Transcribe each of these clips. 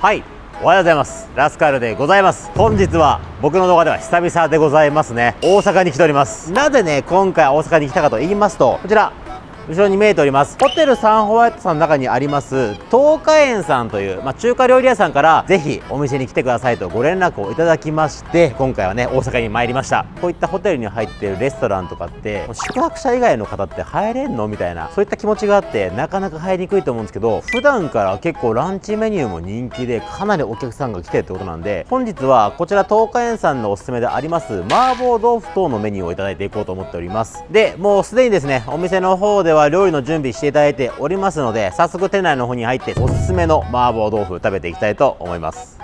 はい。おはようございます。ラスカルでございます。本日は僕の動画では久々でございますね。大阪に来ております。なぜね今回大阪に来たかと言いますとこちら後ろに見えております。ホテルサンホワイトさんの中にあります東華園さんという、まあ、中華料理屋さんからぜひお店に来てくださいとご連絡をいただきまして今回はね大阪に参りました。こういったホテルに入ってるレストランとかって宿泊者以外の方って入れんのみたいなそういった気持ちがあってなかなか入りにくいと思うんですけど普段から結構ランチメニューも人気でかなりお客さんが来てるってことなんで本日はこちら東華園さんのおすすめであります麻婆豆腐等のメニューをいただいていこうと思っております。でもうすでにですねお店の方ではは料理の準備していただいておりますので早速店内の方に入っておすすめの麻婆豆腐食べていきたいと思います。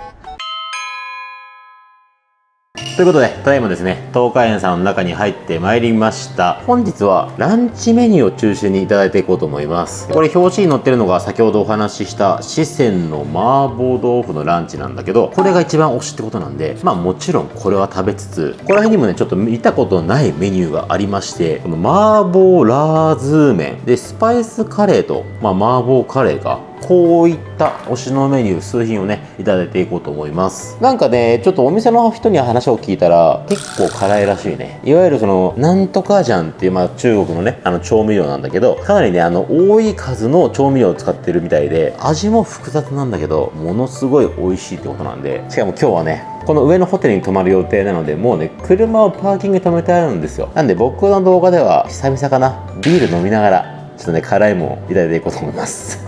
ということで、ただいまですね、東海園さんの中に入ってまいりました。本日はランチメニューを中心にいただいていこうと思います。これ表紙に載ってるのが先ほどお話しした四川の麻婆豆腐のランチなんだけど、これが一番推しってことなんで、まあもちろんこれは食べつつ、ここら辺にもね、ちょっと見たことないメニューがありまして、この麻婆ラーズー麺で、スパイスカレーと、まあ麻婆カレーがこういった推しのメニュー数品をねいただいていこうと思います。なんかねちょっとお店の人に話を聞いたら結構辛いらしいね。いわゆるそのなんとかジャンっていう、まあ、中国のねあの調味料なんだけどかなりねあの多い数の調味料を使ってるみたいで味も複雑なんだけどものすごい美味しいってことなんでしかも今日はねこの上のホテルに泊まる予定なのでもうね車をパーキングに止めてあるんですよ。なんで僕の動画では久々かな。ビール飲みながらちょっとね辛いもんいただいていこうと思います。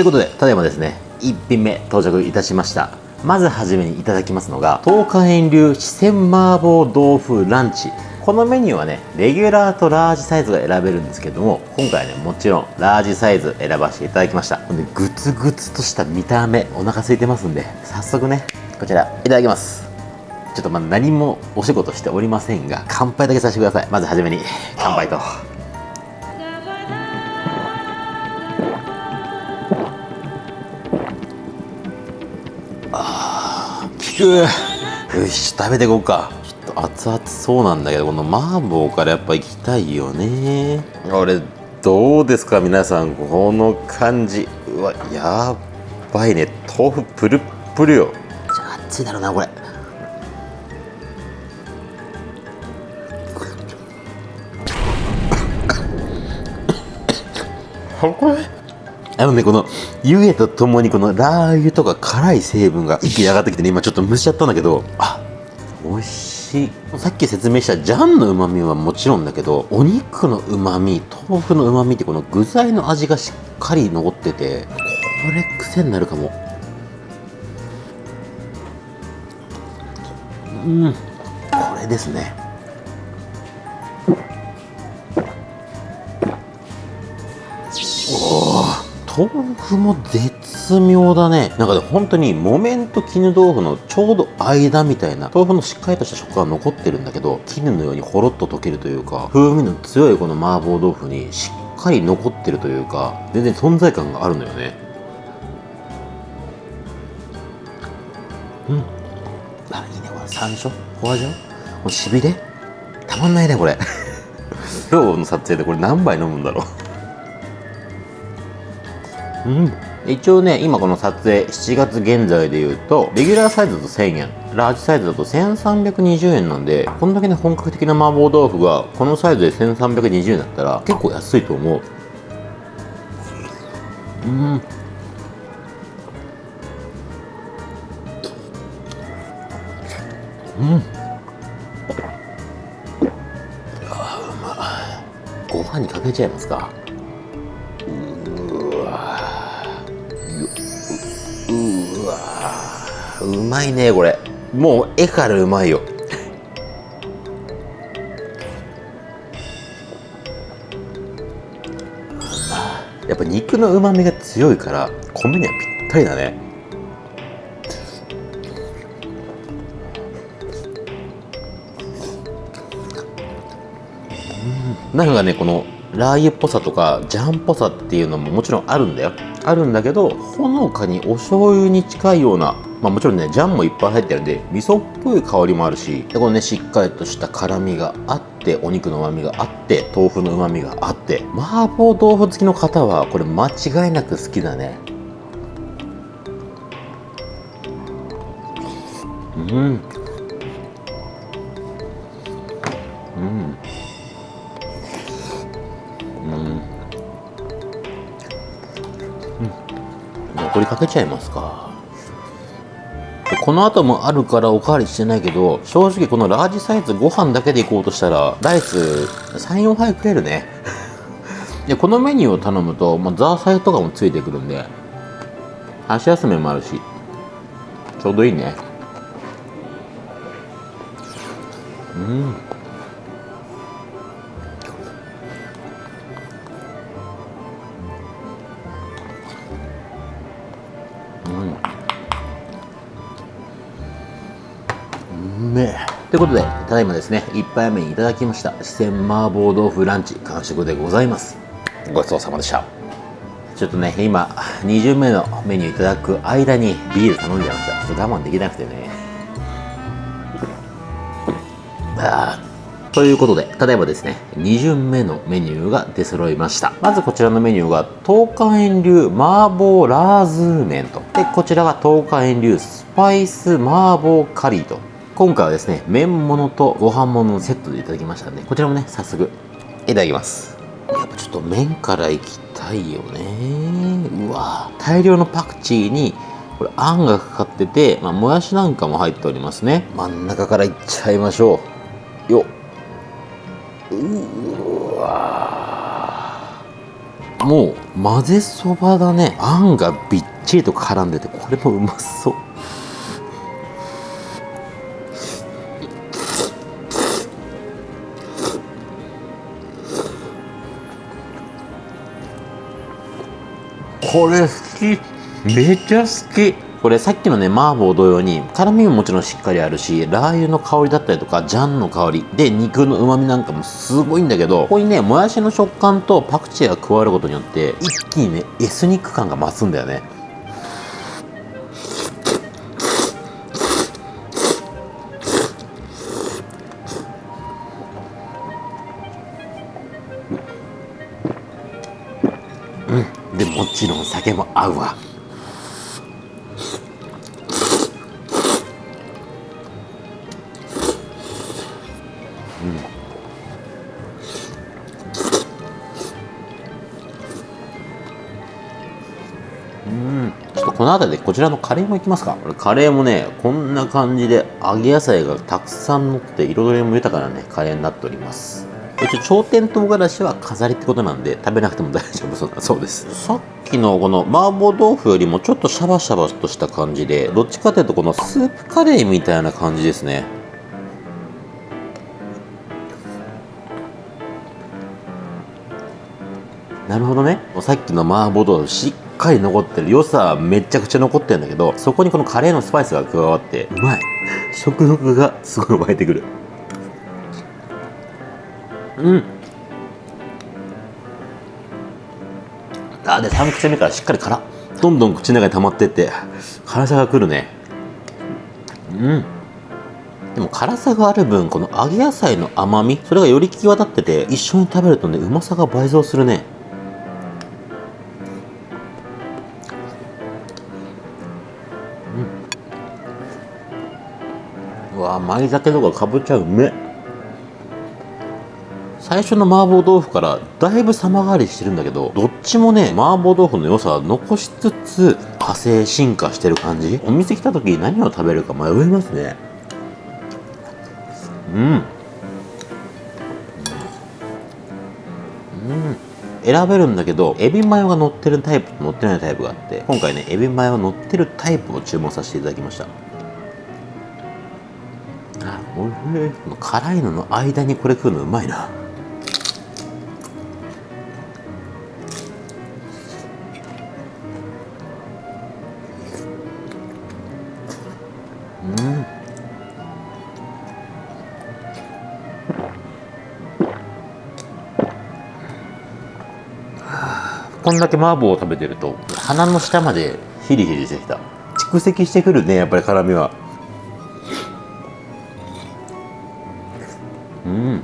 ということで、ただいまですね、1品目到着いたしました。まずはじめにいただきますのが、東華園流四川麻婆豆腐ランチ。このメニューはね、レギュラーとラージサイズが選べるんですけども、今回ね、もちろんラージサイズ選ばせていただきました。で、グツグツとした見た目、お腹空いてますんで、早速ね、こちら、いただきます。ちょっとまだ何もお仕事しておりませんが、乾杯だけさせてください。まずはじめに、乾杯と。よし食べていこうか。ちょっと熱々そうなんだけどこの麻婆からやっぱ行きたいよね。俺どうですか皆さん。この感じ。うわやばいね。豆腐プルップルよ。熱いだろうなこれ。これ？あのね、この湯気とともにこのラー油とか辛い成分が一気に上がってきてね、今ちょっと蒸しちゃったんだけど、あ、美味しい。さっき説明したジャンの旨味はもちろんだけど、お肉の旨味、豆腐の旨味ってこの具材の味がしっかり残ってて、これ癖になるかも。うん、これですね。豆腐も絶妙だね。なんかね本当に木綿と絹豆腐のちょうど間みたいな豆腐のしっかりとした食感が残ってるんだけど絹のようにほろっと溶けるというか風味の強いこの麻婆豆腐にしっかり残ってるというか全然存在感があるのよね。うん。あいいねこれ。山椒？ホワジャオこのしびれ？たまんないねこれ。今日の撮影でこれ何杯飲むんだろう？うん。一応ね今この撮影7月現在で言うとレギュラーサイズだと1000円。ラージサイズだと1320円なんでこんだけね本格的な麻婆豆腐がこのサイズで1320円だったら結構安いと思う。うん。うん。ご飯にかけちゃいますか。うまいねこれ。もう絵からうまいよ。やっぱ肉のうまみが強いから米にはぴったりだね。なんかねこのラー油っぽさとかジャンっぽさっていうのももちろんあるんだよ。あるんだけどほのかにお醤油に近いようなまあもちろんねジャンもいっぱい入ってるんで味噌っぽい香りもあるしでこのねしっかりとした辛みがあってお肉の旨みがあって豆腐の旨みがあって麻婆豆腐好きの方はこれ間違いなく好きだね。うん。うん。うん。残りかけちゃいますか。この後もあるからおかわりしてないけど正直このラージサイズご飯だけでいこうとしたらライス34杯食えるね。でこのメニューを頼むと、まあ、ザーサイとかもついてくるんで箸休めもあるしちょうどいいね。うん。ということでただいまですね1杯目にいただきました四川麻婆豆腐ランチ完食でございますごちそうさまでしたちょっとね今2巡目のメニューいただく間にビール頼んじゃいましたちょっと我慢できなくてねあーということで、ただいまですね、2巡目のメニューが出揃いました。まずこちらのメニューが、東海園流麻婆ラーズー麺と。で、こちらが東海園流スパイス麻婆カリーと。今回はですね、麺物とご飯物のセットでいただきましたんで、こちらもね、早速、いただきます。やっぱちょっと麺からいきたいよね。うわ大量のパクチーに、これあんがかかってて、まあ、もやしなんかも入っておりますね。真ん中からいっちゃいましょう。よっ。うわもう混ぜそばだねあんがびっちりと絡んでてこれもうまそうこれ好き。めっちゃ好き。これさっきのね麻婆同様に辛みももちろんしっかりあるしラー油の香りだったりとかジャンの香り。で肉の旨味なんかもすごいんだけどここにねもやしの食感とパクチーが加わることによって一気にねエスニック感が増すんだよね。でもちろん酒も合うわ。ちょっとこの辺りでこちらのカレーもいきますか。カレーもねこんな感じで揚げ野菜がたくさん乗って彩りも豊かなねカレーになっております。一応頂点唐辛子は飾りってことなんで食べなくても大丈夫。そうだそうです。さっきのこの麻婆豆腐よりもちょっとシャバシャバとした感じでどっちかというとこのスープカレーみたいな感じですね。なるほどね。さっきの麻婆豆腐しっかり残ってる良さはめちゃくちゃ残ってるんだけどそこにこのカレーのスパイスが加わってうまい。食欲がすごい湧いてくる。うん。あで3口目からしっかり辛どんどん口の中に溜まってって辛さがくるね。うん。でも辛さがある分この揚げ野菜の甘みそれがより際立ってて一緒に食べるとねうまさが倍増するね。うわ舞酒とかかぶっちゃうめえ。最初の麻婆豆腐からだいぶ様変わりしてるんだけどどっちもね麻婆豆腐の良さは残しつつ派生進化してる感じ。お店来た時何を食べるか迷いますね。うん。うん。選べるんだけどエビマヨが乗ってるタイプと乗ってないタイプがあって今回ねエビマヨが乗ってるタイプを注文させていただきました。あおいしい。辛いのの間にこれ食うのうまいな。こんだけ麻婆を食べてると鼻の下までヒリヒリしてきた。蓄積してくるねやっぱり辛みは。うん。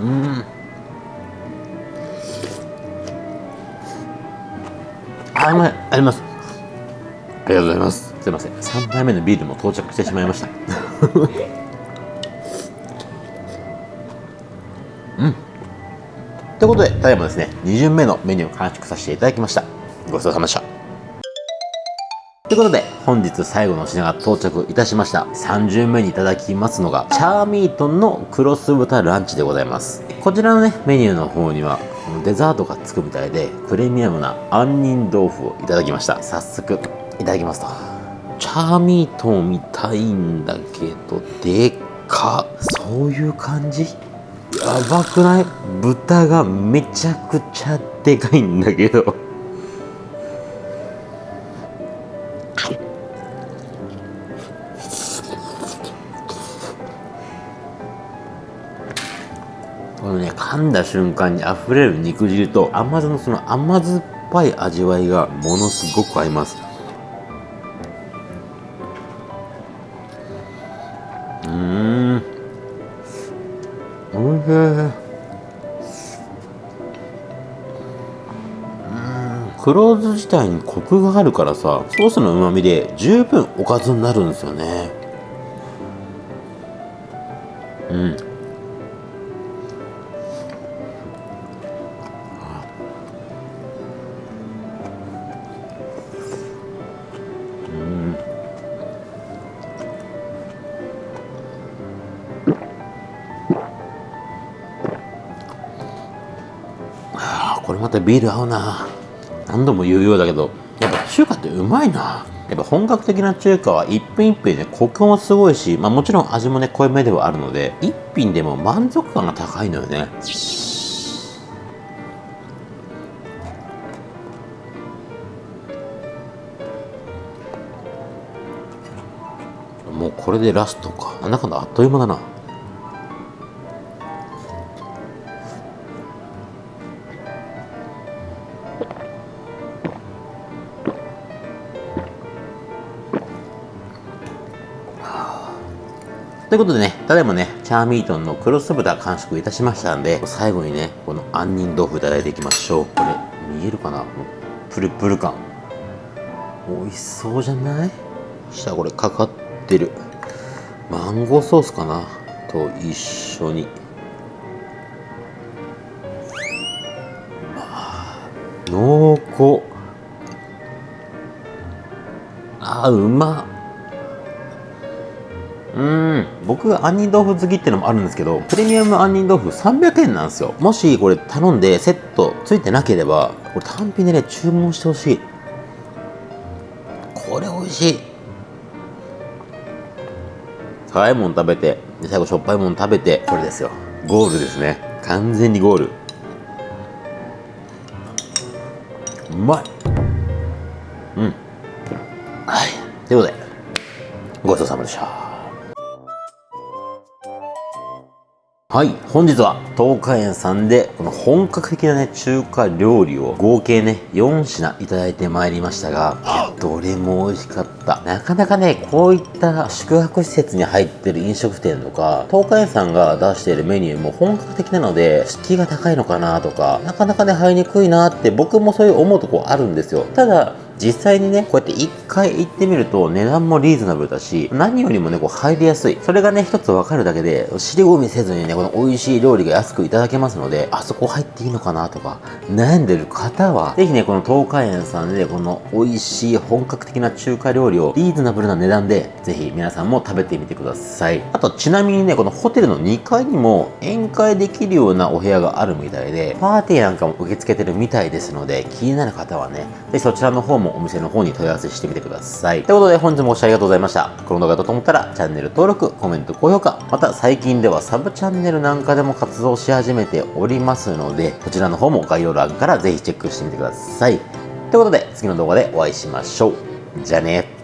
うん。あ甘いあります。ありがとうございます。すいません。3杯目のビールも到着してしまいましたということでただいまですね2巡目のメニューを完食させていただきましたごちそうさまでしたということで、本日最後の品が到着いたしました。3巡目にいただきますのが、チャーミートンのクロス豚ランチでございます。こちらのね、メニューの方には、デザートがつくみたいで、プレミアムな杏仁豆腐をいただきました。早速、いただきますと。チャーミートンみたいんだけど、でっかそういう感じ？やばくない？豚がめちゃくちゃでかいんだけど。このね噛んだ瞬間に溢れる肉汁と甘酢のその甘酸っぱい味わいがものすごく合いますおいしい黒酢自体にコクがあるからさソースのうまみで十分おかずになるんですよね。うん。これまたビール合うな。何度も言うようだけどやっぱ中華ってうまいな。やっぱ本格的な中華は一品一品ねコクもすごいし、まあ、もちろん味もね濃いめではあるので一品でも満足感が高いのよね。もうこれでラストか。なんだかんだあっという間だな。ということでね、ただいまね、チャーミートンのクロス豚完食いたしましたんで、最後にね、この杏仁豆腐いただいていきましょう。これ、見えるかな？プルプル感。美味しそうじゃない？下これかかってる。マンゴーソースかな？と一緒に。まあ、濃厚。あ、うまっ。うん。僕杏仁豆腐好きっていうのもあるんですけどプレミアム杏仁豆腐300円なんですよ。もしこれ頼んでセットついてなければこれ単品でね注文してほしい。これ美味しい。辛いもん食べて。最後しょっぱいもん食べて。これですよ。ゴールですね。完全にゴール。うまい。うん。はい。ということでごちそうさまでした。はい。本日は東海園さんでこの本格的なね、中華料理を合計ね、4品いただいてまいりましたが、どれも美味しかった。なかなかね、こういった宿泊施設に入ってる飲食店とか、東海園さんが出しているメニューも本格的なので、敷居が高いのかなとか、なかなかね、入りにくいなって僕もそういう思うとこあるんですよ。ただ、実際にね、こうやって一回行ってみると値段もリーズナブルだし、何よりもね、こう入りやすい。それがね、一つわかるだけで、尻込みせずにね、この美味しい料理が安くいただけますので、あそこ入っていいのかなとか、悩んでる方は、ぜひね、この東海園さんで、この美味しい本格的な中華料理をリーズナブルな値段で、ぜひ皆さんも食べてみてください。あと、ちなみにね、このホテルの2階にも宴会できるようなお部屋があるみたいで、パーティーなんかも受け付けてるみたいですので、気になる方はね、ぜひそちらの方ももお店の方に問い合わせしてみてください。ということで本日もご視聴ありがとうございました。この動画だと思ったらチャンネル登録、コメント、高評価、また最近ではサブチャンネルなんかでも活動し始めておりますので、こちらの方も概要欄からぜひチェックしてみてください。ということで次の動画でお会いしましょう。じゃあね。